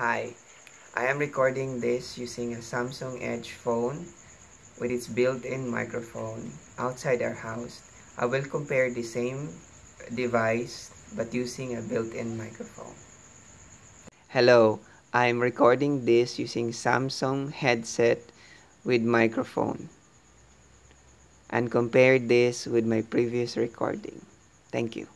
Hi, I am recording this using a Samsung Edge phone with its built-in microphone outside our house. I will compare the same device but using a built-in microphone. Hello, I am recording this using Samsung headset with microphone and compare this with my previous recording. Thank you.